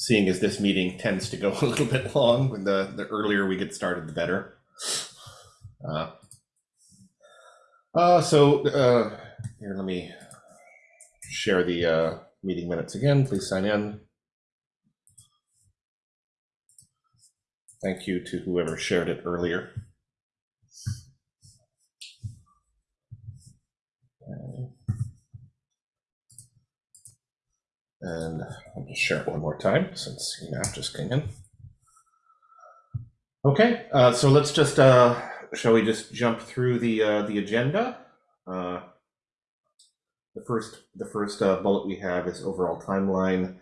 seeing as this meeting tends to go a little bit long, when the, the earlier we get started, the better. Uh, uh, so uh, here, let me share the uh, meeting minutes again. Please sign in. Thank you to whoever shared it earlier. And I'll just share it one more time since you know just came in. Okay, uh, so let's just, uh, shall we just jump through the, uh, the agenda? Uh, The first, the first uh, bullet we have is overall timeline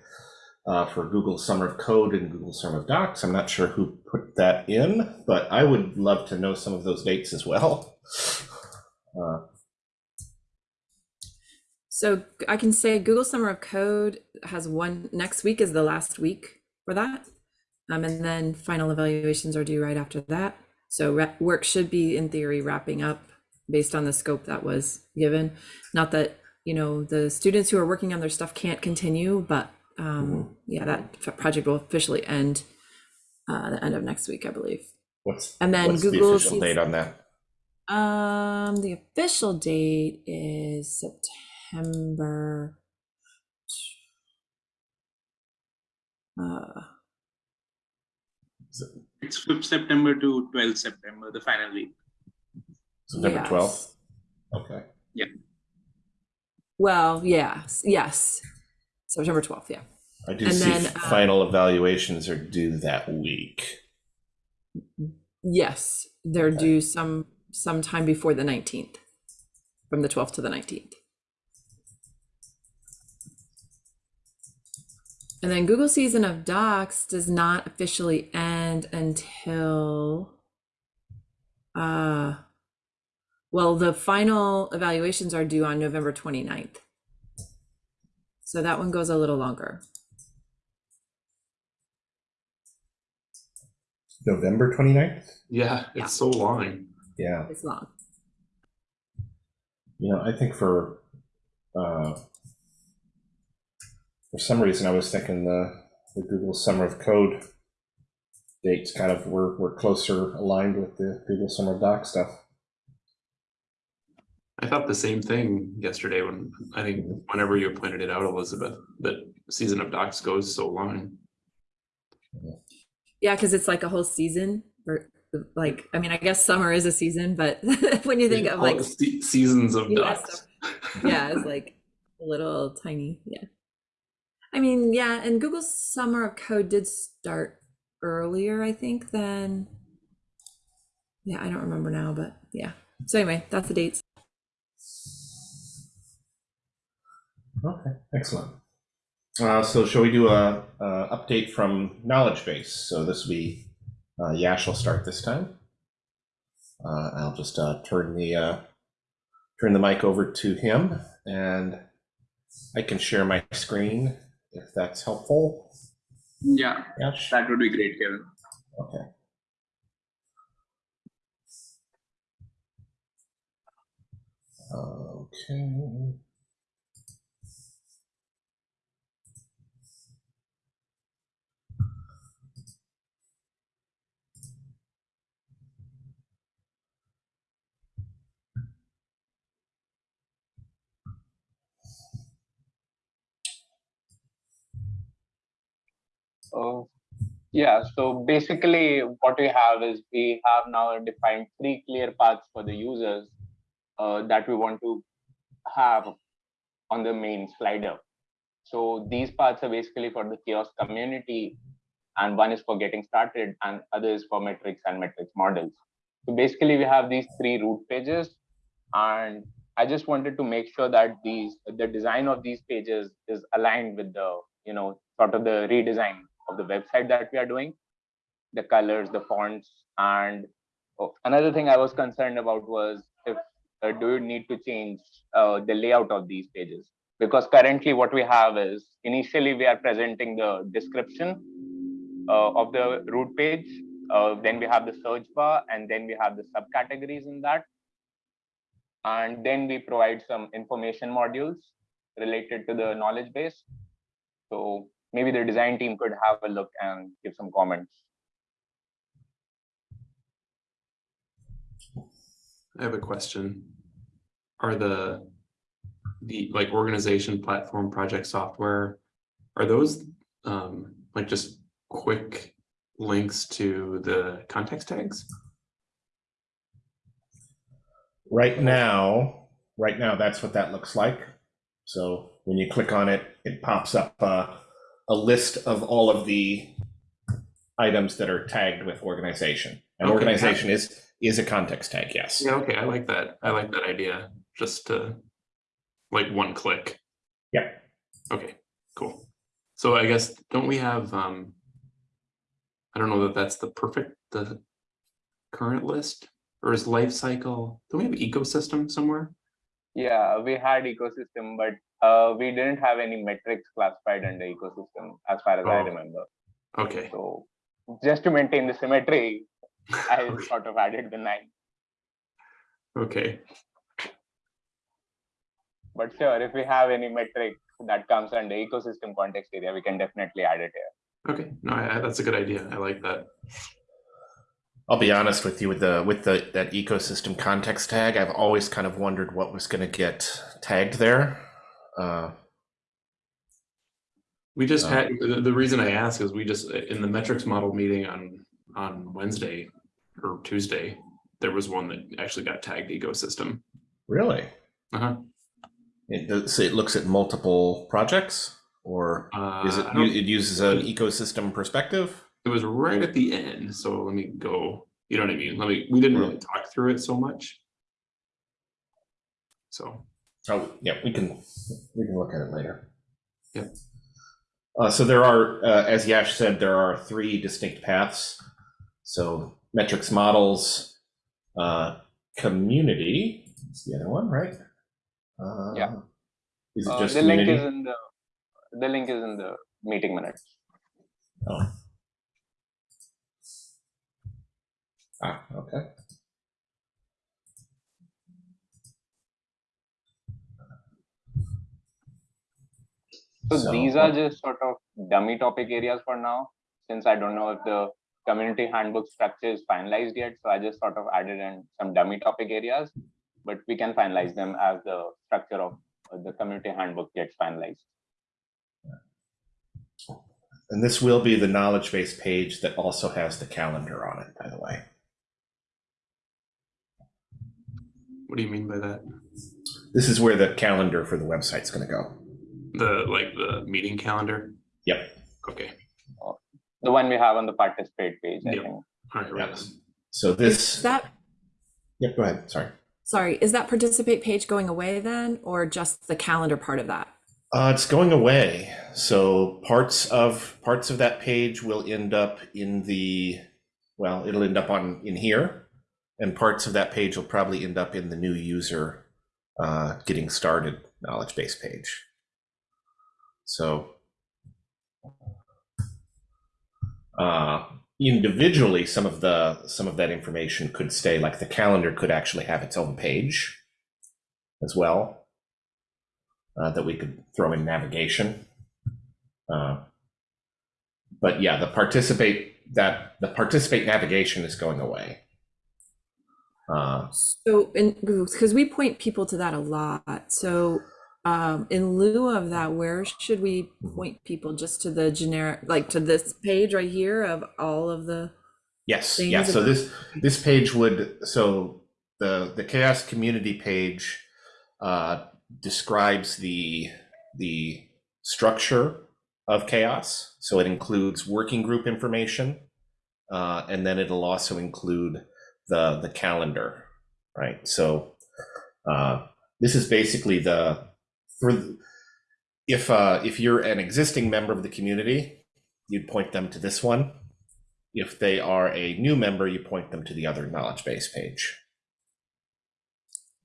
uh, for Google Summer of Code and Google Summer of Docs. I'm not sure who put that in, but I would love to know some of those dates as well. Uh, So I can say Google Summer of Code has one next week is the last week for that. Um, and then final evaluations are due right after that. So work should be in theory wrapping up based on the scope that was given. Not that, you know, the students who are working on their stuff can't continue, but um, yeah, that project will officially end uh, the end of next week, I believe. What's, And then what's the Google official date on that? Um, the official date is September. Uh, It's 5th September to 12th September, the final week. September Yes. 12th? Okay. Yeah. Well, yes, yes, September twelfth. Yeah, I do And see then, uh, final evaluations are due that week. yes, they're Okay. due some sometime before the nineteenth, from the twelfth to the nineteenth. And then Google season of docs does not officially end until uh well the final evaluations are due on November 29th. So that one goes a little longer. November 29th? Yeah, Yeah. it's so long. Yeah. It's long. You know, I think for, uh, for some reason, I was thinking the, the Google Summer of Code dates kind of were, were closer aligned with the Google Summer of Doc stuff. I thought the same thing yesterday when I think mm-hmm. whenever you pointed it out, Elizabeth, that season of docs goes so long. Yeah, because it's like a whole season or like I mean I guess summer is a season, but when you think of like seasons of Yeah, docs. yeah, it's like a little tiny. Yeah. I mean, yeah, and Google Summer of Code did start earlier, I think, than yeah, I don't remember now, but yeah. So anyway, that's the dates. Okay, excellent. Uh, so shall we do a, a update from Knowledge Base? So this will be, uh, Yash will start this time. Uh, I'll just, uh, turn the, uh, turn the mic over to him and I can share my screen if that's helpful. Yeah, Yash? that would be great, Kevin. Okay. Okay. Uh, yeah, so basically what we have is we have now defined three clear paths for the users uh, that we want to have on the main slider. So these paths are basically for the CHAOSS community and one is for getting started and other is for metrics and metrics models. So basically we have these three root pages and I just wanted to make sure that these the design of these pages is aligned with the you know sort of the redesign of the website that we are doing, the colors, the fonts, and oh, another thing I was concerned about was if uh, do you need to change uh, the layout of these pages? Because currently what we have is initially we are presenting the description uh, of the root page, uh, then we have the search bar, and then we have the subcategories in that. And then we provide some information modules related to the knowledge base. So maybe the design team could have a look and give some comments. I have a question. Are the, the like organization platform project software, are those um like just quick links to the context tags? Right now, right now, that's what that looks like. So when you click on it, it pops up uh, a list of all of the items that are tagged with organization. And Okay. organization is is a context tag, yes. Yeah, okay, I like that. I like that idea, just to like one click. Yeah. Okay, cool. So I guess, don't we have, um, I don't know that that's the perfect, the current list, or is life cycle, do we have ecosystem somewhere? Yeah, we had ecosystem, but uh, we didn't have any metrics classified under ecosystem as far as I Oh. remember. Okay, So just to maintain the symmetry, I Okay. sort of added the nine. okay, But sure, if we have any metric that comes under ecosystem context area, we can definitely add it here. okay, no, I, I- that's a good idea, I like that. I'll be honest with you with the with the that ecosystem context tag. I've always kind of wondered what was going to get tagged there. Uh, We just Uh, had, the, the reason I ask is we just, in the metrics model meeting on, on Wednesday or Tuesday, there was one that actually got tagged ecosystem. really, Uh-huh. it does, so it looks at multiple projects, or Uh, is it it uses an ecosystem perspective? It was right at the end, so let me go, you know what I mean? Let me, we didn't really talk through it so much. So, Oh, yeah, we can, we can look at it later. Yep. Uh, so there are, uh, as Yash said, there are three distinct paths. So metrics models, uh, community, it's the other one, right? Uh, Yeah. Is it Uh, just the link is in the the link is in the meeting minutes. Oh. Ah, okay. So, So, these are just sort of dummy topic areas for now, since I don't know if the community handbook structure is finalized yet. So I just sort of added in some dummy topic areas, but we can finalize them as the structure of uh, the community handbook gets finalized. And this will be the knowledge base page that also has the calendar on it, by the way. what do you mean by that? This is where the calendar for the website's going to go. The, like, the meeting calendar? Yep. Okay, The one we have on the participate page, I Yep. think. all right, right. Yes. So Is this, that, yep, go ahead, sorry. sorry, is that participate page going away then, or just the calendar part of that? Uh, it's going away. So parts of, parts of that page will end up in the, well, it'll end up on, in here. And parts of that page will probably end up in the new user uh, getting started knowledge base page. So uh, individually, some of the some of that information could stay. Like the calendar could actually have its own page as well uh, that we could throw in navigation. Uh, but yeah, the participate that the participate navigation is going away. Uh, So, in because we point people to that a lot. So, um, in lieu of that, where should we point people? Just to the generic, like to this page right here of all of the. Yes, yeah. So this this page would so the the CHAOSS community page uh, describes the the structure of CHAOSS. So it includes working group information, uh, and then it'll also include the the calendar, right? So uh, this is basically the for the- if uh, if you're an existing member of the community, you'd point them to this one. If they are a new member, you point them to the other knowledge base page.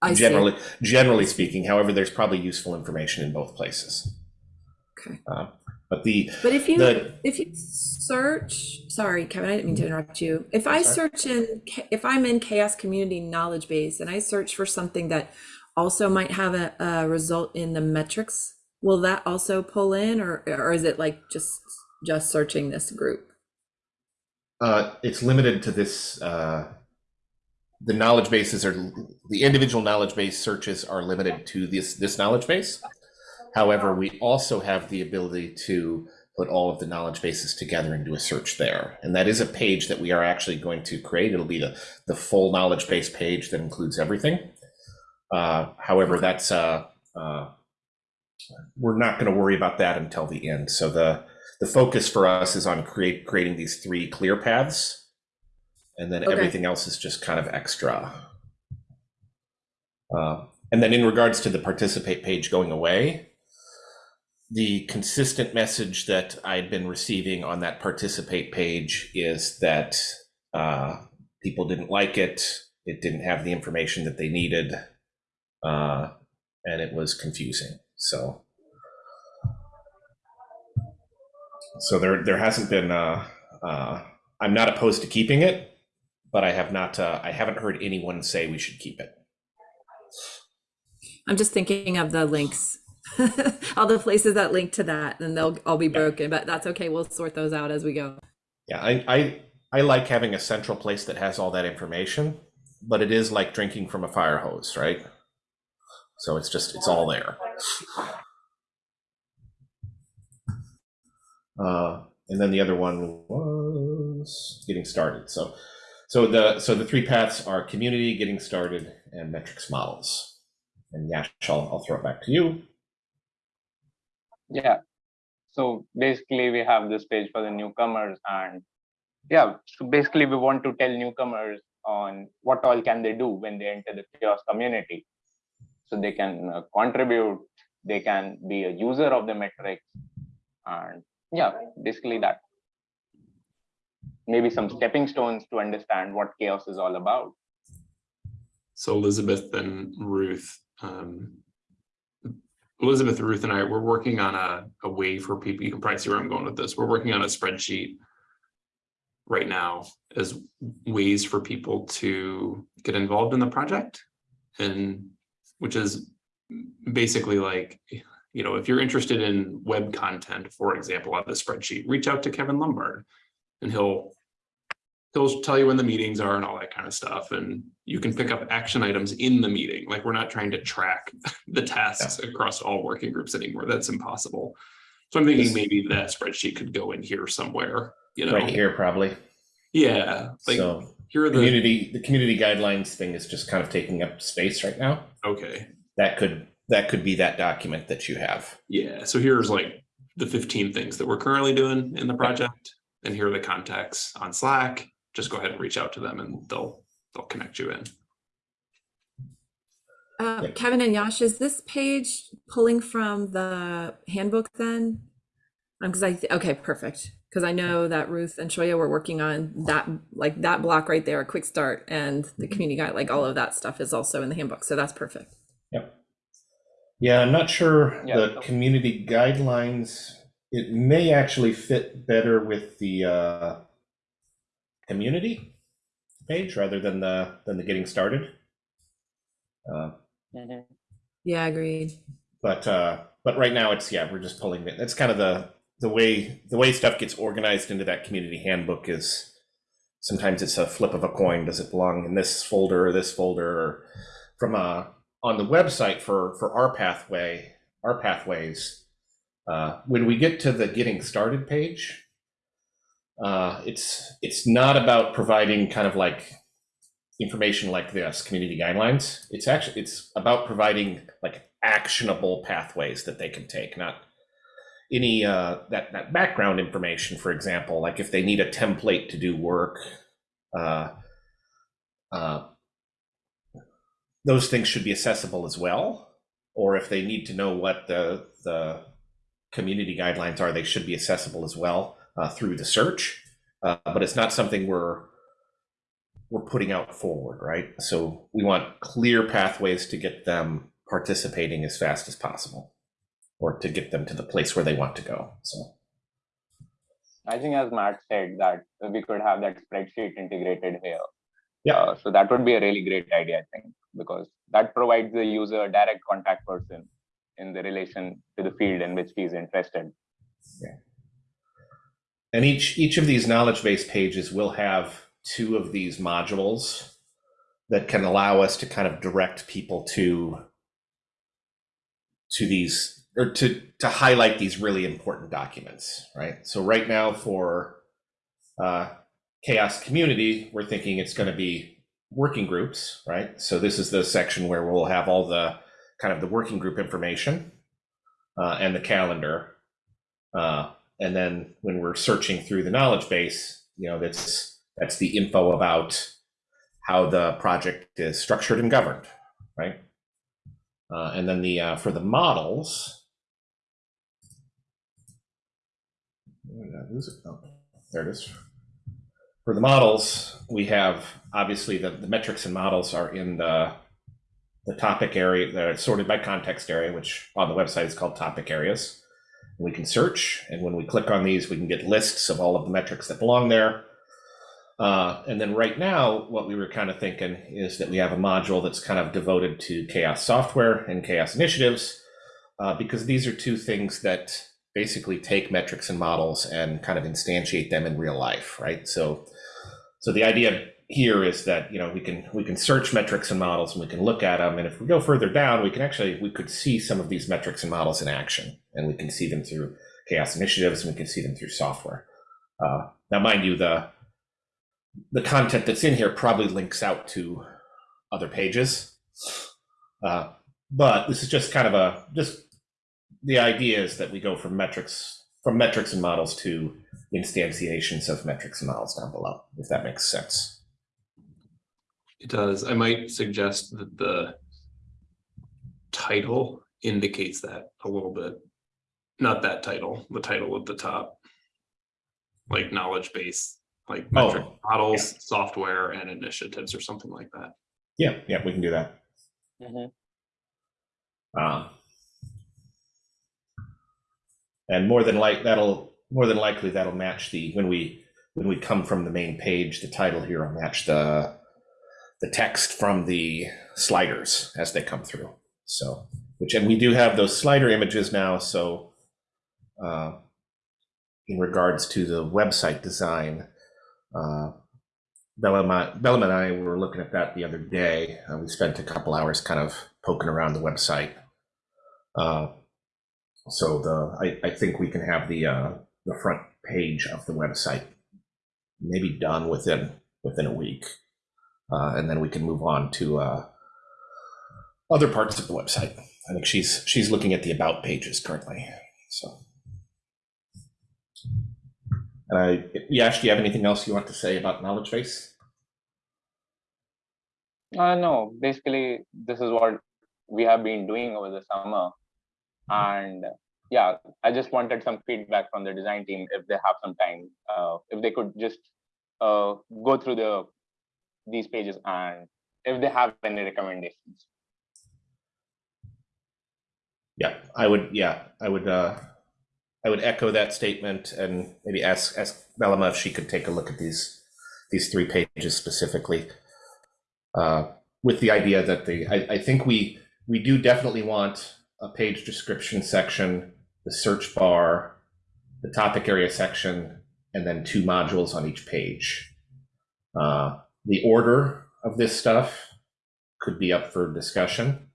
I see. generally, generally speaking, however, there's probably useful information in both places. Okay. Uh, but the But if you the if you search, sorry, Kevin, I didn't mean to interrupt you. If I Sorry. search in, if I'm in CHAOSS Community Knowledge Base and I search for something that also might have a, a result in the metrics will that also pull in or, or is it like just, just searching this group? Uh, it's limited to this, uh, the knowledge bases are, the individual knowledge base searches are limited to this, this knowledge base. However, we also have the ability to put all of the knowledge bases together and do a search there. And that is a page that we are actually going to create. It'll be the, the full knowledge base page that includes everything. Uh, however, that's, uh, uh, we're not going to worry about that until the end. So the, the focus for us is on create, creating these three clear paths. And then Okay. everything else is just kind of extra. Uh, and then in regards to the participate page going away, the consistent message that I'd been receiving on that participate page is that uh, people didn't like it. It didn't have the information that they needed, uh, and it was confusing. So, so there there hasn't been. Uh, uh, I'm not opposed to keeping it, but I have not. Uh, I haven't heard anyone say we should keep it. I'm just thinking of the links, all the places that link to that, and they'll all be broken, but that's okay. We'll sort those out as we go. Yeah, I, I I like having a central place that has all that information, but it is like drinking from a fire hose, right? So it's just it's all there. Uh, and then the other one was getting started. So so the so the three paths are community, getting started, and metrics models. And Yash, I'll, I'll throw it back to you. Yeah. So basically, we have this page for the newcomers, and yeah, so basically, we want to tell newcomers on what all can they do when they enter the CHAOSS community. So they can uh, contribute, they can be a user of the metrics, and yeah, basically that. Maybe some stepping stones to understand what CHAOSS is all about. So Elizabeth and Ruth, um, Elizabeth, Ruth and I, we're working on a, a way for people, you can probably see where I'm going with this. We're working on a spreadsheet right now as ways for people to get involved in the project. And which is basically like, you know, if you're interested in web content, for example, on the spreadsheet, reach out to Kevin Lumbard and he'll he'll tell you when the meetings are and all that kind of stuff. And you can pick up action items in the meeting. Like we're not trying to track the tasks across all working groups anymore. That's impossible. So I'm thinking maybe that spreadsheet could go in here somewhere, you know? Right here, probably. Yeah, like so here are the, community the community guidelines thing is just kind of taking up space right now. okay, that could that could be that document that you have. yeah. So here's like the 15 things that we're currently doing in the project. And here are the contacts on Slack. Just go ahead and reach out to them and they'll, they'll connect you in. Uh, Kevin and Yash, is this page pulling from the handbook then? Um, because I, th- okay, perfect. Because I know that Ruth and Shoya were working on that, like that block right there, a quick start, and the community guide, like all of that stuff is also in the handbook. So that's perfect. Yep. Yeah, I'm not sure Yeah. the community guidelines. It may actually fit better with the uh, community page rather than the than the getting started. Uh, Yeah, agreed. but uh, but right now it's yeah we're just pulling it. That's kind of the the way the way stuff gets organized into that community handbook is sometimes it's a flip of a coin. Does it belong in this folder or this folder? Or from uh, on the website for for our pathway, our pathways. Uh, when we get to the getting started page, uh, it's it's not about providing kind of like information like this community guidelines. It's actually it's about providing like actionable pathways that they can take not any uh that that background information for example like if they need a template to do work uh uh those things should be accessible as well. Or if they need to know what the the community guidelines are they should be accessible as well uh, through the search uh, but it's not something we're we're putting out forward, right? So we want clear pathways to get them participating as fast as possible or to get them to the place where they want to go. So I think as Matt said that we could have that spreadsheet integrated here. Yeah. Uh, so that would be a really great idea, I think, because that provides the user a direct contact person in the relation to the field in which he is interested. And each each of these knowledge base pages will have two of these modules that can allow us to kind of direct people to to these or to to highlight these really important documents, right? So right now for uh, CHAOSS community, we're thinking it's going to be working groups, right? So this is the section where we'll have all the kind of the working group information uh, and the calendar. Uh, and then when we're searching through the knowledge base, you know, that's that's the info about how the project is structured and governed, right? Uh, and then the uh, for the models? Oh, there it is. For the models, we have obviously the, the metrics and models are in the the topic area. They're sorted by context area, which on the website is called topic areas. We can search, and when we click on these, we can get lists of all of the metrics that belong there. Uh, and then right now, what we were kind of thinking is that we have a module that's kind of devoted to CHAOSS software and CHAOSS initiatives, uh, because these are two things that basically take metrics and models and kind of instantiate them in real life, right? So, so the idea here is that you know we can we can search metrics and models and we can look at them, and if we go further down, we can actually we could see some of these metrics and models in action, and we can see them through CHAOSS initiatives, and we can see them through software. Uh, now, mind you, the the content that's in here probably links out to other pages. Uh, but this is just kind of a just the idea is that we go from metrics from metrics and models to instantiations of metrics and models down below, if that makes sense. It does. I might suggest that the title indicates that a little bit. Not that title, the title at the top. Like knowledge base, like metric Oh, models, software and initiatives or something like that. Yeah, yeah, we can do that. Um, and more than like that'll more than likely that'll match the when we when we come from the main page, the title here will match the the text from the sliders as they come through. So, which and we do have those slider images now. So, uh, in regards to the website design, uh, Bella and I were looking at that the other day. Uh, we spent a couple hours kind of poking around the website. Uh, so the I, I think we can have the uh, the front page of the website maybe done within within a week, uh, and then we can move on to uh, other parts of the website. I think she's she's looking at the about pages currently. So, uh, Yash, do you have anything else you want to say about knowledge base? Uh, no, basically, this is what we have been doing over the summer. And yeah, I just wanted some feedback from the design team if they have some time, uh, if they could just uh, go through the these pages and if they have any recommendations. Yeah, I would. Yeah, I would. Uh, I would echo that statement and maybe ask ask Belema if she could take a look at these these three pages specifically, uh, with the idea that the I, I think we we do definitely want a page description section, the search bar, the topic area section, and then two modules on each page. Uh, the order of this stuff could be up for discussion.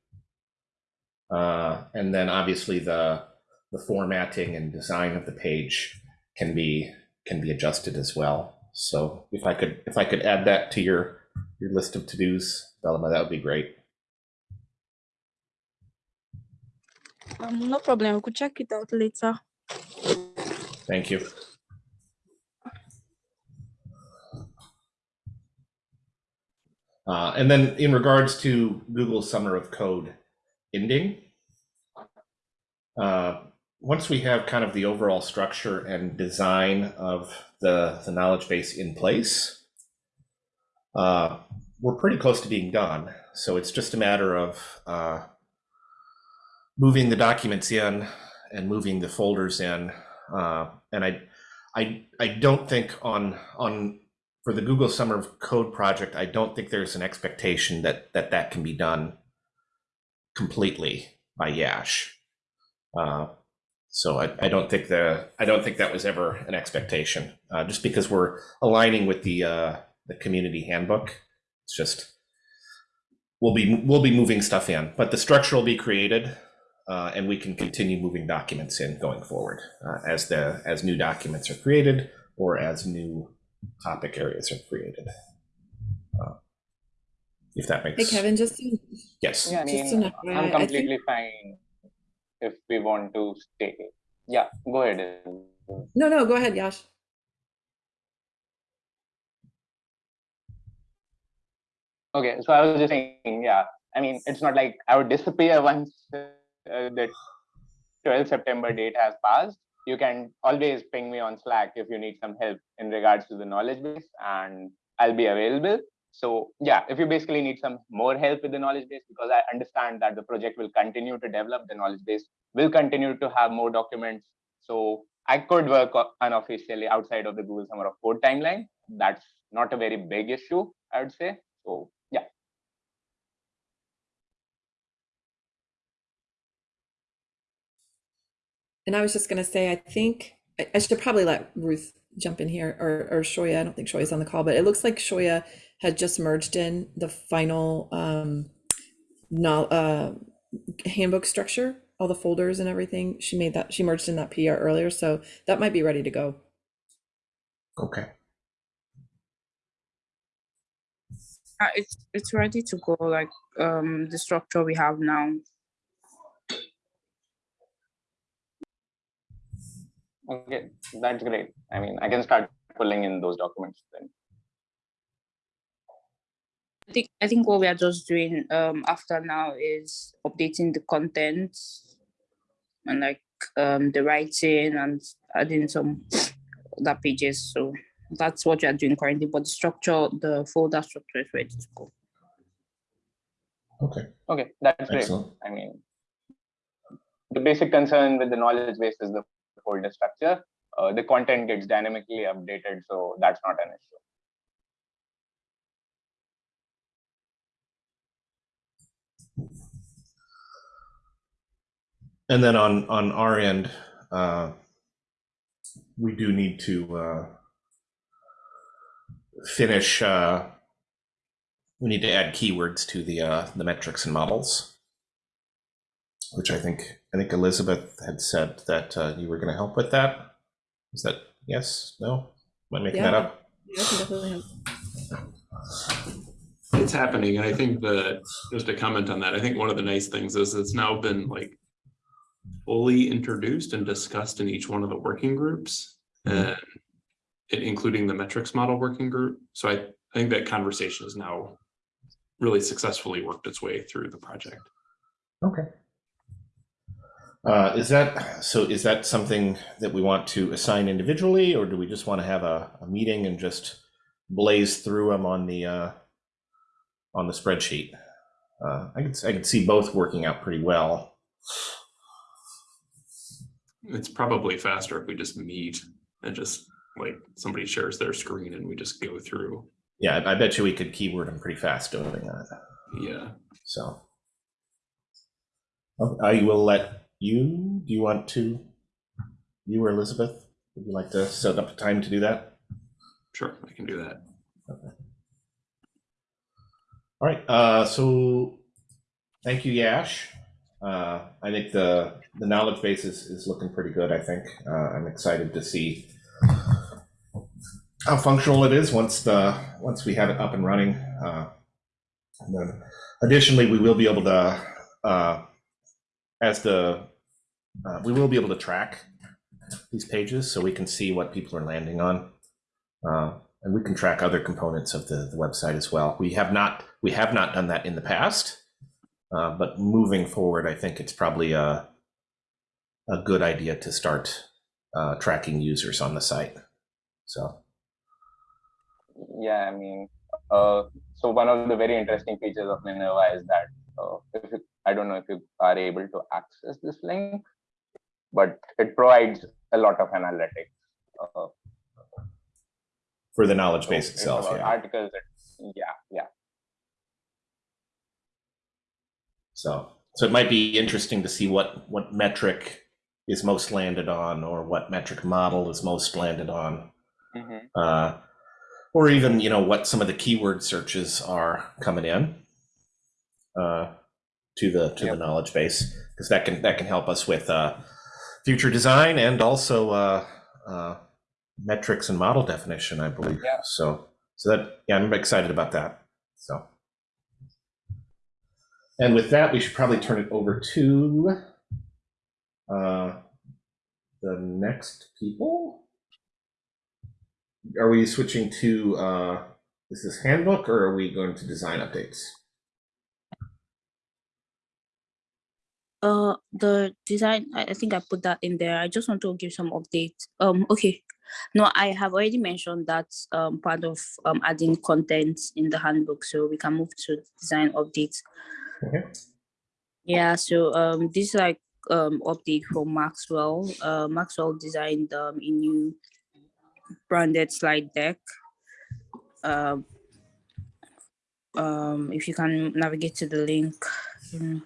Uh, and then obviously the the formatting and design of the page can be can be adjusted as well. So if I could if I could add that to your your list of to-dos, Belema, that would be great. Um, no problem. We could check it out later. Thank you. Uh, and then in regards to Google Summer of Code ending, uh, once we have kind of the overall structure and design of the, the knowledge base in place, uh, we're pretty close to being done. So it's just a matter of uh, moving the documents in and moving the folders in. Uh, and I, I, I don't think on on for the Google Summer of Code project, I don't think there's an expectation that that that can be done completely by Yash. Uh, so I, I don't think the I don't think that was ever an expectation. Uh, just because we're aligning with the uh, the community handbook, it's just we'll be we'll be moving stuff in, but the structure will be created, uh, and we can continue moving documents in going forward uh, as the as new documents are created or as new topic areas are created. Uh, if that makes Hey, Kevin, just to- yes. Yeah, I Just mean, an FYI, I I'm think- completely fine if we want to stay. Yeah, go ahead. no, no, go ahead, Yash. Okay, so I was just saying, yeah, I mean, it's not like I would disappear once uh, the 12 September date has passed. You can always ping me on Slack if you need some help in regards to the knowledge base, and I'll be available. So, yeah, if you basically need some more help with the knowledge base, because I understand that the project will continue to develop, the knowledge base will continue to have more documents. So, I could work unofficially outside of the Google Summer of Code timeline. That's not a very big issue, I would say. So, yeah. And I was just gonna say, I think I, I should probably let Ruth jump in here or or Shoya. I don't think Shoya's on the call, but it looks like Shoya had just merged in the final um no uh handbook structure, all the folders and everything. She made that she merged in that PR earlier, so that might be ready to go. Okay. Uh, it's it's ready to go. Like um the structure we have now. Okay, that's great. I mean, I can start pulling in those documents then. I think I think what we are just doing um after now is updating the content and like um the writing and adding some other pages. So that's what we are doing currently. But the structure, the folder structure is ready to go. Okay. Okay, that's great. I mean, the basic concern with the knowledge base is the folder structure. Uh, the content gets dynamically updated, so that's not an issue. And then on on our end, uh, we do need to uh, finish. Uh, we need to add keywords to the uh, the metrics and models, which I think I think Elizabeth had said that uh, you were going to help with that. Is that yes? No? Am I making that up? Yeah, I can definitely help. It's happening, and I think that, just to comment on that, I think one of the nice things is it's now been like fully introduced and discussed in each one of the working groups, Mhm. and it- including the metrics model working group. So I, I think that conversation has now really successfully worked its way through the project. Okay. Uh, is that so? Is that something that we want to assign individually, or do we just want to have a, a meeting and just blaze through them on the uh, on the spreadsheet? Uh, I could I could see both working out pretty well. It's probably faster if we just meet and just like somebody shares their screen and we just go through. Yeah, I, I bet you we could keyword them pretty fast doing that. Yeah, So I will let you. Do you want to? You or Elizabeth? Would you like to set up a time to do that? sure, I can do that. Okay. All right, uh, so thank you, Yash. Uh, I think the, the knowledge base is, is looking pretty good, I think. Uh, I'm excited to see how functional it is once the, once we have it up and running. Uh, and then additionally, we will be able to, uh, as the, uh, we will be able to track these pages so we can see what people are landing on. Uh, and we can track other components of the, the website as well. We have not we have not done that in the past, uh, but moving forward, I think it's probably a a good idea to start uh, tracking users on the site. So Yeah, I mean, uh, so one of the very interesting features of Minerva is that uh, if you, I don't know if you are able to access this link, but it provides a lot of analytics. Uh, for the knowledge base it's itself, yeah. Articles, yeah, yeah. So So it might be interesting to see what, what metric is most landed on or what metric model is most landed on. Mhm. Uh, or even, you know, what some of the keyword searches are coming in uh, to the to Yep. the knowledge base because that can that can help us with uh, future design and also uh, uh, metrics and model definition, I believe. Yeah. So so that yeah, I'm excited about that. So. And with that, we should probably turn it over to uh, the next people. Are we switching to, uh, is this handbook or are we going to design updates? Uh, the design, I, I think I put that in there. I just want to give some updates. Um, okay. No, I have already mentioned that um part of um adding content in the handbook, so we can move to design updates. Okay. Yeah, so um this is like um update from Maxwell. Uh Maxwell designed um a new branded slide deck. Um um if you can navigate to the link. mm,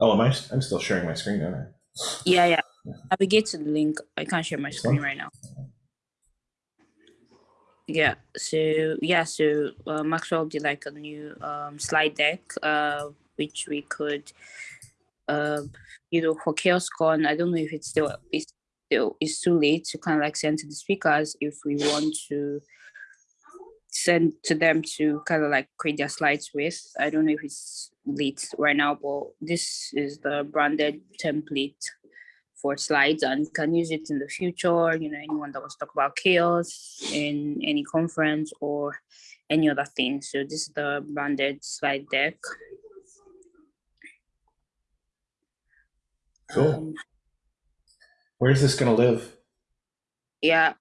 Oh, am I, I'm still sharing my screen, aren't I? Yeah, yeah. Navigate to the link. I can't share my screen right now. Yeah, so yeah, so uh, Maxwell did like a new um, slide deck, uh, which we could, uh, you know, for CHAOSScon. I don't know if it's still it's still it's too late to kind of like send to the speakers if we want to send to them to kind of like create their slides with. I don't know if it's late right now, but this is the branded template for slides and you can use it in the future. You know, anyone that wants to talk about CHAOSS in any conference or any other thing. So this is the branded slide deck. Cool. Um, Where's this gonna live? yeah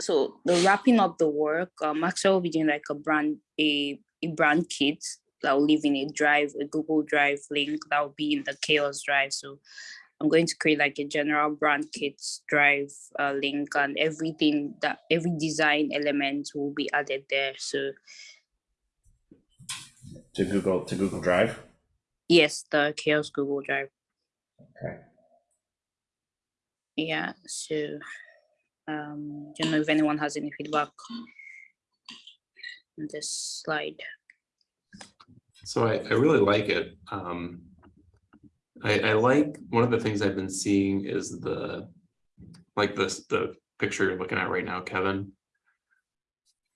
so the wrapping up the work um Maxwell will be doing like a brand a, a brand kit that will live in a drive a google drive link that will be in the CHAOSS drive so i'm going to create like a general brand kit drive uh, link and everything that every design element will be added there so To Google, to Google Drive? yes the CHAOSS google drive Okay. yeah so um don't know if anyone has any feedback on this slide So I, I really like it. Um, I, I like, one of the things I've been seeing is the, like this, the picture you're looking at right now, Kevin.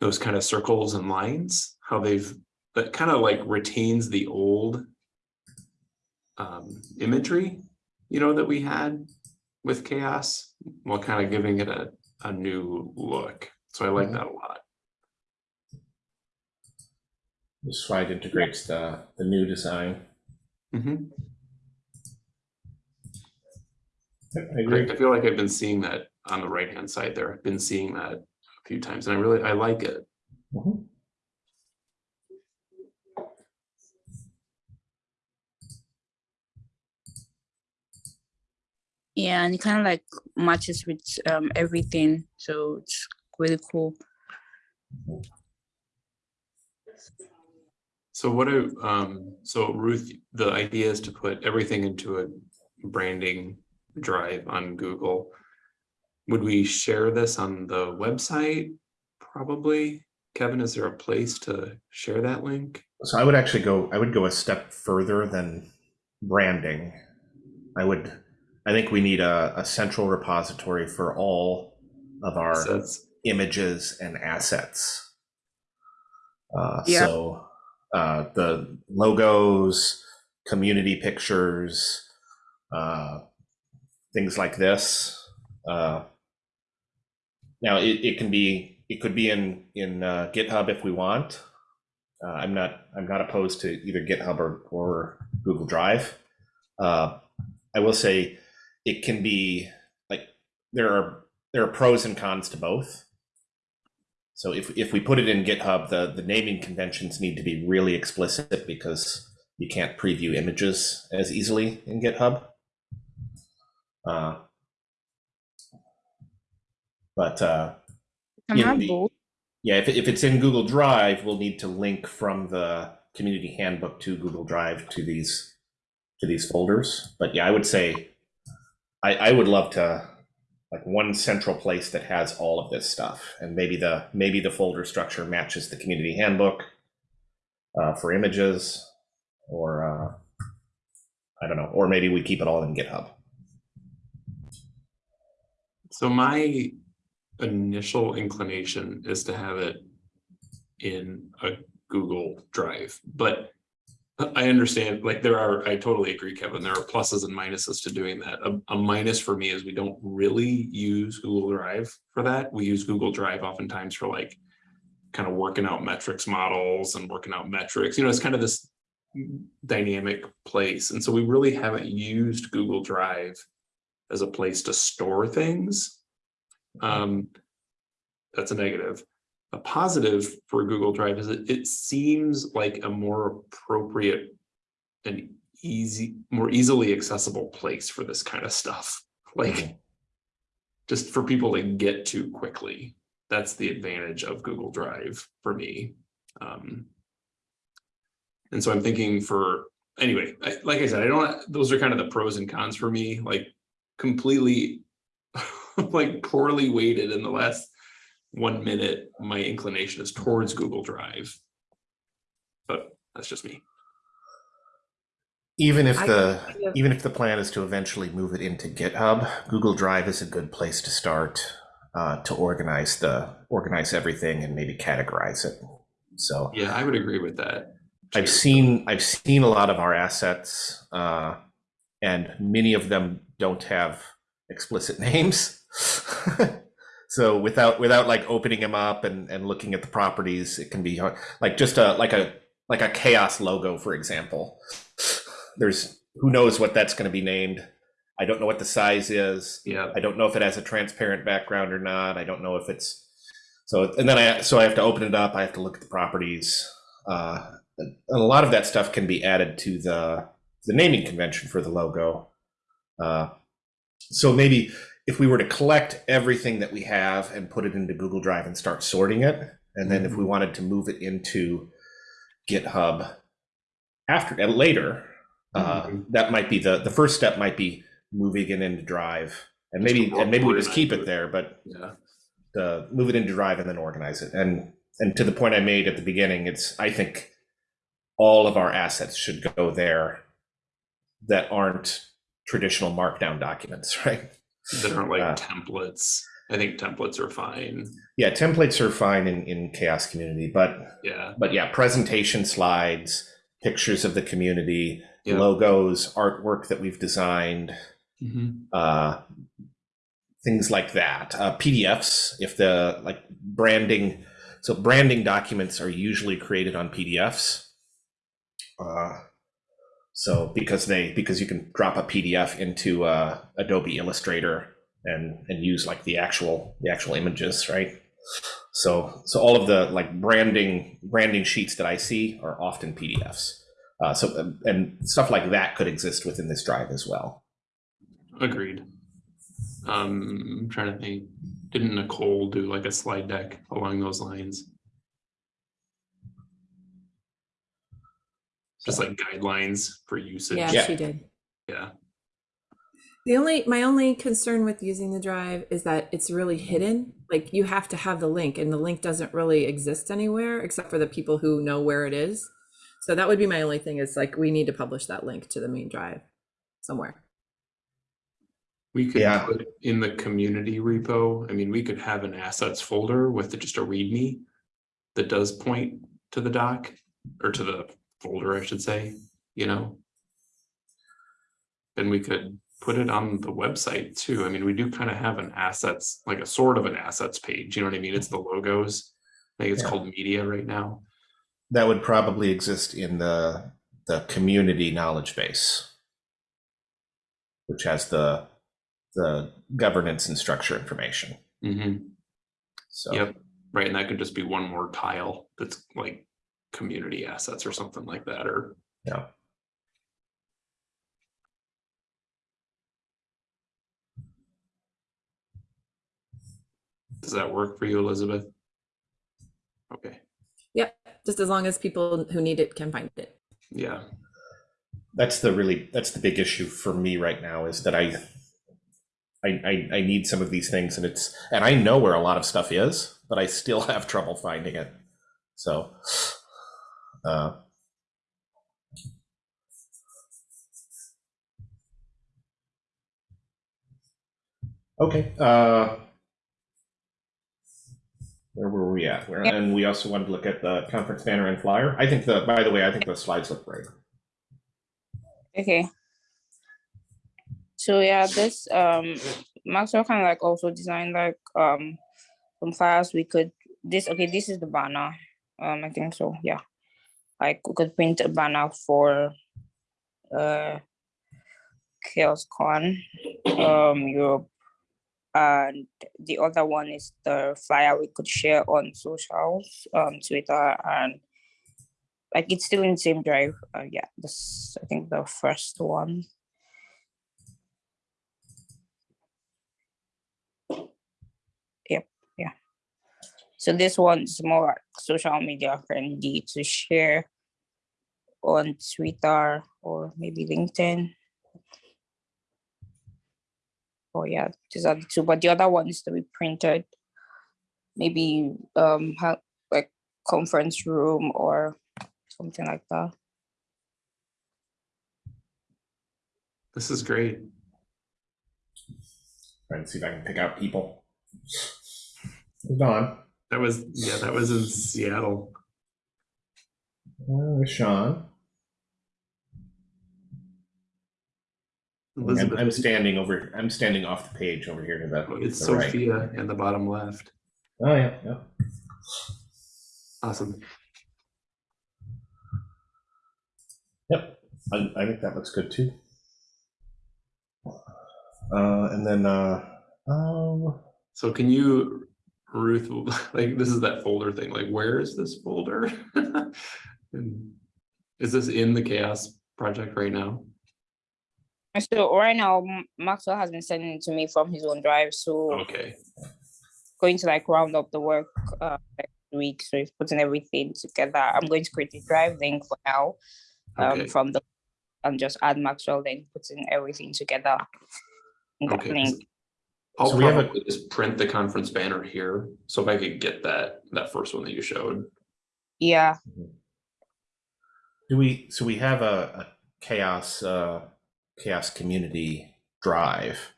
Those kind of circles and lines, how they've, that kind of like retains the old um, imagery, you know, that we had with CHAOSS, while kind of giving it a, a new look. So I like Mhm. that a lot. This slide integrates the, the new design. Mhm. I agree. I feel like I've been seeing that on the right-hand side there. I've been seeing that a few times and I really, I like it. Mhm. Yeah, and it kind of like matches with um everything, so it's really cool. So what do, um, so Ruth, the idea is to put everything into a branding drive on Google. Would we share this on the website? Probably. Kevin, is there a place to share that link? So I would actually go, I would go a step further than branding. I would, I think we need a, a central repository for all of our So that's, images and assets. Uh, Yeah. So uh, the logos, community pictures, uh, things like this. Uh, now it, it can be it could be in in uh, GitHub if we want. Uh, I'm not I'm not opposed to either GitHub or, or Google Drive. Uh, I will say it can be like there are there are pros and cons to both. So if, if we put it in GitHub, the, the naming conventions need to be really explicit because you can't preview images as easily in GitHub. Uh, but uh, In have the- yeah, if, if it's in Google Drive, we'll need to link from the community handbook to Google Drive to these to these folders. But yeah, I would say I, I would love to like one central place that has all of this stuff, and maybe the maybe the folder structure matches the community handbook uh, for images, or uh, I don't know, or maybe we keep it all in GitHub. So my initial inclination is to have it in a Google Drive, but I understand, like, there are, I totally agree, Kevin, there are pluses and minuses to doing that. A, a minus for me is we don't really use Google Drive for that. We use Google Drive oftentimes for like kind of working out metrics models and working out metrics, you know, it's kind of this dynamic place. And so we really haven't used Google Drive as a place to store things. Um, that's a negative. A positive for Google Drive is it, it seems like a more appropriate and easy, more easily accessible place for this kind of stuff. Like just for people to get to quickly. That's the advantage of Google Drive for me. Um, and so I'm thinking for, anyway, I, like I said, I don't, those are kind of the pros and cons for me, like completely like poorly weighted in the last one minute, my inclination is towards Google Drive. But that's just me. Even if the even if the plan is to eventually move it into GitHub, Google Drive is a good place to start uh, to organize the organize everything and maybe categorize it. So Yeah, I would agree with that. I've seen I've seen a lot of our assets, uh, and many of them don't have explicit names. So without without like opening them up and, and looking at the properties, it can be hard. Like just a like a like a CHAOSS logo, for example. There's who knows what that's going to be named. I don't know what the size is. Yeah, I don't know if it has a transparent background or not. I don't know if it's so. And then I so I have to open it up. I have to look at the properties. Uh, and a lot of that stuff can be added to the the naming convention for the logo. Uh, so maybe if we were to collect everything that we have and put it into Google Drive and start sorting it, and then if we wanted to move it into GitHub after uh, later, uh, Mhm. that might be the the first step. Might be moving it into Drive, and Just maybe and maybe we just keep it. it there, but yeah, uh, move it into Drive and then organize it. And and to the point I made at the beginning, it's I think all of our assets should go there that aren't traditional Markdown documents, right? That aren't like Uh, templates. I think templates are fine. Yeah, templates are fine in in CHAOSS Community, but Yeah, but yeah, presentation slides, pictures of the community, Yeah. logos, artwork that we've designed. Mhm. uh, things like that. Uh, PDFs, if the like branding, so branding documents are usually created on PDFs. Uh, so because they because you can drop a PDF into uh, Adobe Illustrator and and use like the actual the actual images, right? So so all of the like branding branding sheets that I see are often PDFs. Uh, so and stuff like that could exist within this drive as well. agreed. Um, I'm trying to think, didn't Nicole do like a slide deck along those lines? Just like guidelines for usage? Yeah, Yeah. she did. Yeah, The only my only concern with using the drive is that it's really mm-hmm. hidden. Like you have to have the link and the link doesn't really exist anywhere except for the people who know where it is. So that would be my only thing is like we need to publish that link to the main drive somewhere. we could Yeah. put in the community repo, I mean, we could have an assets folder with just a readme that does point to the doc, or to the folder, I should say, you know? Then we could put it on the website too. I mean, we do kind of have an assets, like a sort of an assets page, you know what I mean? It's the logos. I think it's Yeah. called media right now. That would probably exist in the the community knowledge base, which has the the governance and structure information. Mm -hmm. So Yep, right, and that could just be one more tile that's like community assets or something like that, or yeah. Does that work for you, Elizabeth? Okay, Yep. just as long as people who need it can find it. Yeah, That's the really, that's the big issue for me right now is that I, I, I, I need some of these things and it's, and I know where a lot of stuff is, but I still have trouble finding it. So, uh, okay, uh, where were we at? Where, and we also wanted to look at the conference banner and flyer. I think the, by the way, I think the slides look great. Okay. So yeah, this um Maxwell kind of like also designed like um some files we could this okay this is the banner um I think so yeah like we could print a banner for uh Chaos Con um Europe and the other one is the flyer we could share on socials um Twitter and like it's still in the same drive. Uh, yeah, this I think the first one. Yep, yeah. So this one's more social media friendly to share on Twitter or maybe LinkedIn. Oh yeah, these are the two, but the other one is to be printed. Maybe um have like conference room or something like that. this is great. Trying to see if I can pick out people. Don, That was, yeah, that was in Seattle. uh, Sean. Elizabeth, I'm standing over. I'm standing off the page over here to the. it's the right. Sophia in the bottom left. Oh yeah, yeah. Awesome. Yep. I, I think that looks good too. Uh, and then uh, um, So can you, Ruth, like, this is that folder thing, like, where is this folder? And Is this in the CHAOSS project right now? And So right now, Maxwell has been sending it to me from his own drive, so Okay, going to like round up the work uh next week. So he's putting everything together. I'm going to create a drive link for now. Um Okay. from the and just add Maxwell then putting everything together. in that okay. 'cause link. I'll So we have a- probably just print the conference banner here, so if I could get that, that first one that you showed. Yeah, do we? So we have a, a CHAOSS uh, CHAOSS community drive.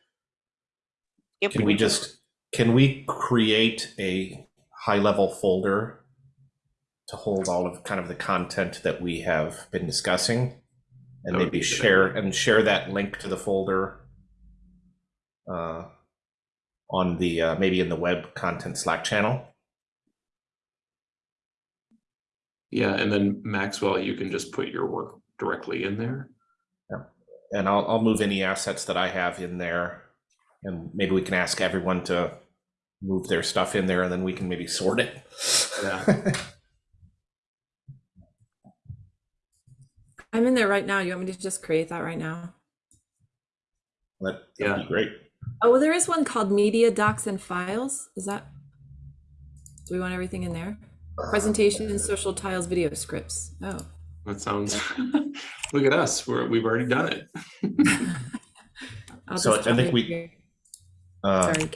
yep. Can we just can we create a high level folder to hold all of kind of the content that we have been discussing and That maybe be a good share idea. and share that link to the folder uh, on the uh, maybe in the web content Slack channel. Yeah, and then Maxwell, you can just put your work directly in there. And I'll, I'll move any assets that I have in there. And maybe we can ask everyone to move their stuff in there and then we can maybe sort it. Yeah. I'm in there right now. You want me to just create that right now? That, that'd Yeah. be great. Oh, well, there is one called Media Docs and Files. Is that? Do we want everything in there? Presentations, social tiles, video scripts. Oh. That sounds, look at us, we're, we've already done it. I'll So I think we- Uh, Sorry.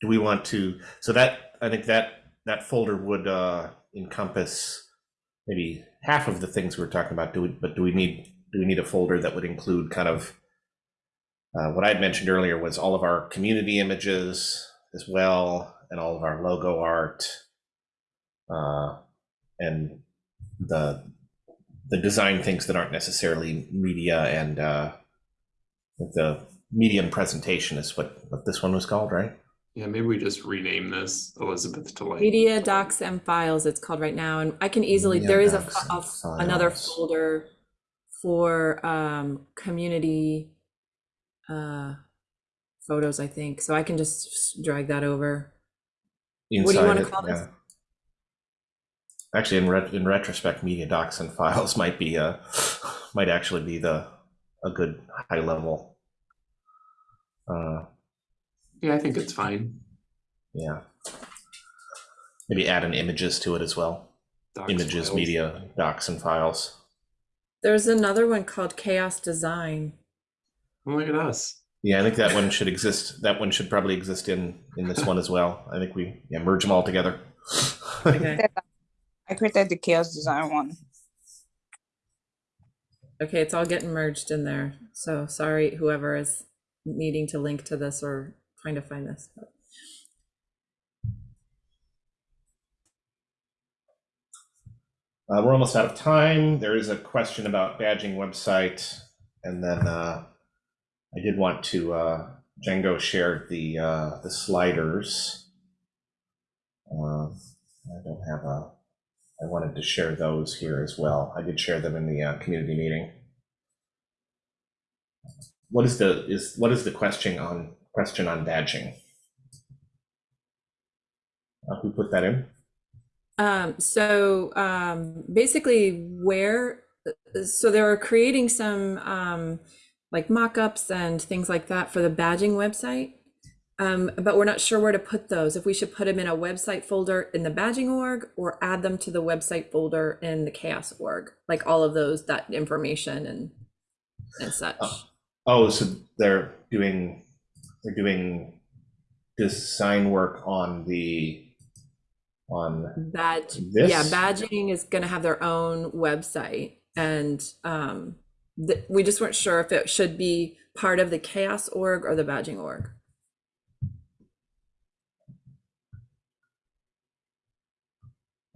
Do we want to, so that, I think that, that folder would uh, encompass maybe half of the things we're talking about. Do we, but do we need, do we need a folder that would include kind of uh, what I had mentioned earlier was all of our community images as well, and all of our logo art, uh, and the the design things that aren't necessarily media and uh, the medium presentation is what what this one was called, right? Yeah, maybe we just rename this Elizabeth to like, Media Docs and Files, it's called right now. And I can easily, Media there is a, Docs fo- and a- another folder for um, community uh, photos, I think. So I can just drag that over. What do you Inside wanna it, call this? yeah. Actually, in ret- in retrospect, media docs and files might be uh might actually be the a good high level. Uh, yeah, I think it's fine. yeah. Maybe add an images to it as well. docs images, files. media, docs, and files. There's another one called CHAOSS Design. Oh, look at us. Yeah, I think that one should exist. That one should probably exist in in this one as well. I think we yeah, merge them all together. Okay. I created the CHAOSS design one. Okay, it's all getting merged in there. So sorry, whoever is needing to link to this or trying to find this. Uh, we're almost out of time. There is a question about badging website, and then uh, I did want to. Uh, Django shared the uh, the sliders. Uh, I don't have a. I wanted to share those here as well. I did share them in the uh, community meeting. What is the is what is the question on question on badging? Uh, who put that in? Um, so um, basically, where so they were creating some um, like mock-ups and things like that for the badging website, um, but we're not sure where to put those. If we should put them in a website folder in the badging org or add them to the website folder in the CHAOSS org, like all of those that information and and such. Oh. Oh, so they're doing they're doing design work on the on Badge, This? yeah, badging is gonna have their own website and um we just weren't sure if it should be part of the CHAOSS org or the badging org.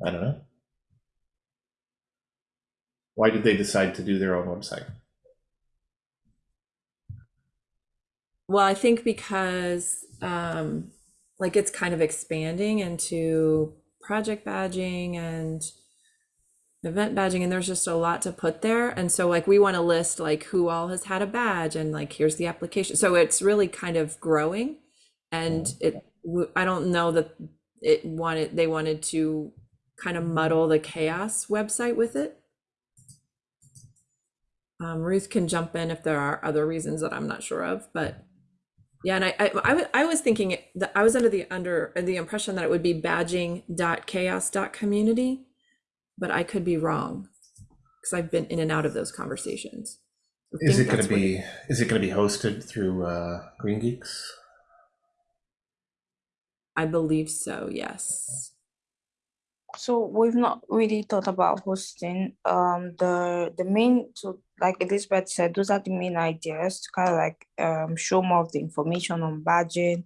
I don't know. Why did they decide to do their own website? Well, I think because um like it's kind of expanding into project badging and event badging and there's just a lot to put there and so like we want to list like who all has had a badge and like here's the application so it's really kind of growing and it i don't know that it wanted they wanted to kind of muddle the CHAOSS website with it um, ruth can jump in if there are other reasons that i'm not sure of but yeah, and I, I, I, I was thinking that I was under the under the impression that it would be badging.chaoss.community, but I could be wrong because I've been in and out of those conversations. I Is it going to be is it going to be hosted through uh, GreenGeeks? I believe so. Yes. So we've not really thought about hosting. Um, the the main so like Elizabeth said, those are the main ideas to kind of like um show more of the information on badging,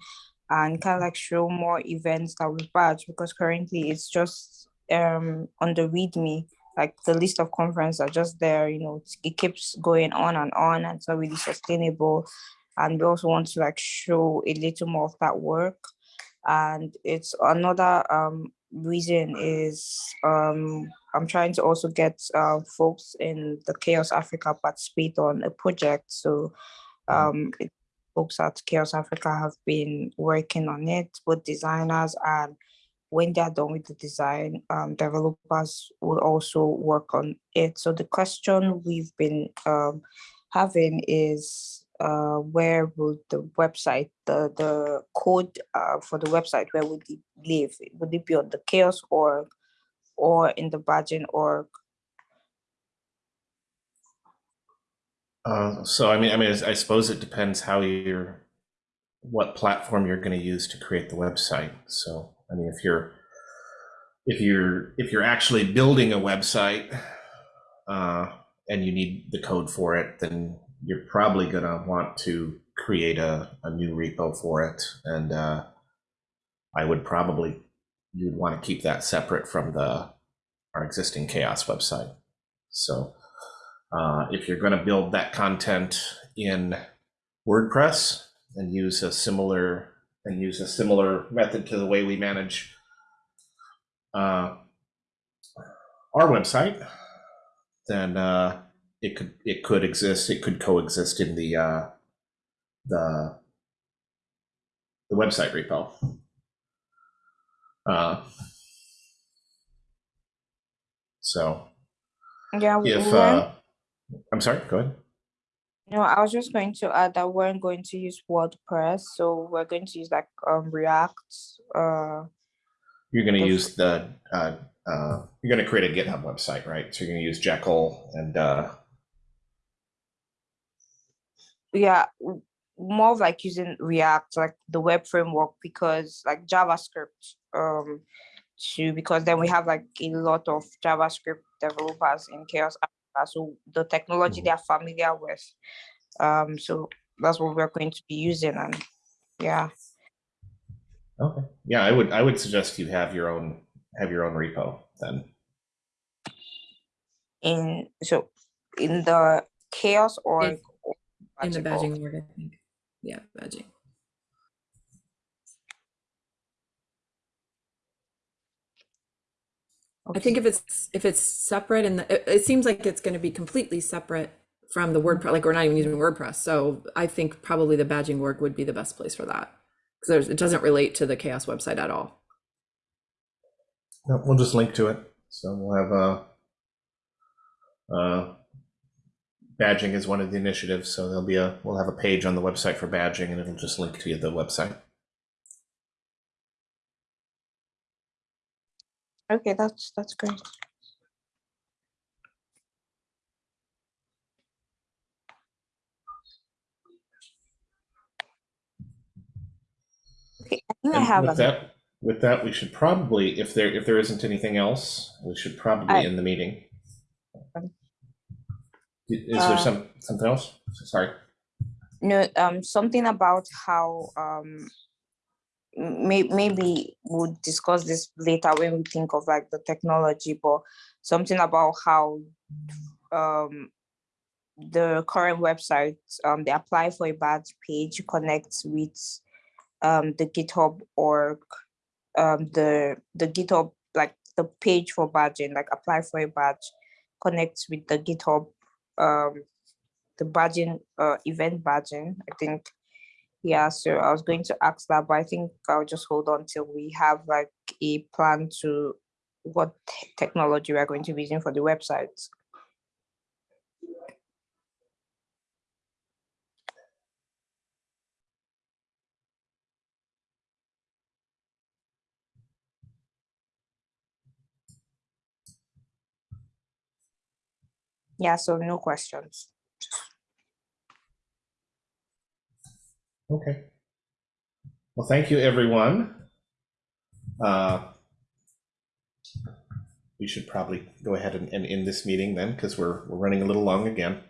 and kind of like show more events that we badge because currently it's just um on the README. Like the list of conferences are just there. You know, it keeps going on and on, and it's not really sustainable. And we also want to like show a little more of that work and it's another um reason is um i'm trying to also get uh, folks in the CHAOSS africa participate on a project. So um it, folks at CHAOSS africa have been working on it. Both designers and when they're done with the design um, developers will also work on it. So the question we've been um, having is uh, where would the website, the the code uh, for the website, where would it live? Would it be on the CHAOSS org or in the badging org? Uh, so I mean, I mean, I suppose it depends how you're, what platform you're going to use to create the website. So I mean, if you're, if you're, if you're actually building a website, uh, and you need the code for it, then you're probably going to want to create a, a new repo for it, and uh, I would probably you'd want to keep that separate from the our existing CHAOSS website. So. Uh, if you're going to build that content in WordPress and use a similar and use a similar method to the way we manage uh, our website, then uh, it could it could exist. It could coexist in the uh, the the website repo. Uh, so Yeah, if uh, I'm sorry, go ahead. No, I was just going to add that we we're going to use WordPress, so we're going to use like um React, uh, You're going to use the, uh, uh, you're going to create a GitHub website, right? So you're going to use Jekyll and, uh, yeah more of like using react like the web framework because like javascript um too because then we have like a lot of javascript developers in CHAOSS Africa, so the technology Mhm. they are familiar with um so that's what we're going to be using and yeah okay. Yeah, I would, I would suggest you have your own, have your own repo then. in so in the CHAOSS or In- In the badging org, I think. Yeah, badging. I think if it's, if it's separate and it, it seems like it's gonna be completely separate from the WordPress, like we're not even using WordPress. So I think probably the badging work would be the best place for that. Because it doesn't relate to the CHAOSS website at all. No, We'll just link to it. So we'll have a, uh, badging is one of the initiatives, so there'll be a, we'll have a page on the website for badging and it'll just link to the website. okay that's that's great okay I think I have with that, with that, we should probably, if there, if there isn't anything else, we should probably I- end the meeting. Um, Is there uh, some, something else? Sorry. No, um, something about how um, may, maybe we'll discuss this later when we think of like the technology, but something about how um, the current website, um, they apply for a badge page connects with um, the GitHub org, um, the the GitHub like the page for badging, like apply for a badge, connects with the GitHub um, the badging uh event badging i think yeah so i was going to ask that but i think i'll just hold on till we have like a plan to what technology we're going to be using for the website yeah so no questions Okay. Well, thank you, everyone. Uh, We should probably go ahead and, and end this meeting then, because we're, we're running a little long again.